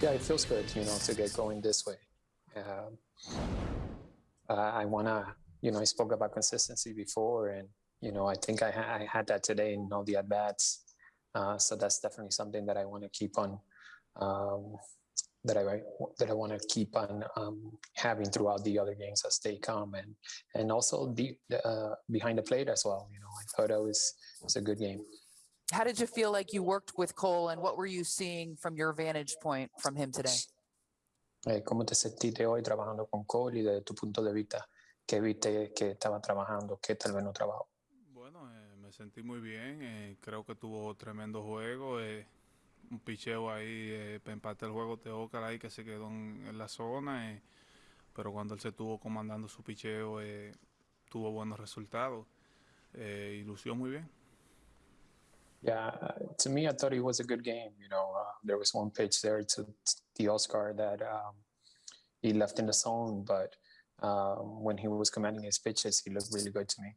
Yeah, it feels good, you know, to get going this way. Um, I wanna, you know, I spoke about consistency before, and you know, I think I, ha- I had that today in all the at bats. Uh, so that's definitely something that I want to keep on, um, that I that I want to keep on um, having throughout the other games as they come, and and also be, uh, behind the plate as well. You know, I thought it was was a good game. How did you feel like you worked with Cole and what were you seeing from your vantage point from him today? Eh, ¿Cómo te sentiste hoy trabajando con Cole y desde tu punto de vista? ¿Qué viste que estaba trabajando? ¿Qué tal vez no trabajó? Bueno, eh, me sentí muy bien. eh, creo que tuvo tremendo juego. eh, un picheo ahí eh, para empatar el juego de Ocar ahí que se quedó en, en la zona. eh, pero cuando él se estuvo comandando su picheo, eh, tuvo buenos resultados. eh, y lució muy bien. Yeah, uh, to me, I thought it was a good game. You know, uh, there was one pitch there to the Oscar that um, he left in the zone, but um, when he was commanding his pitches, he looked really good to me.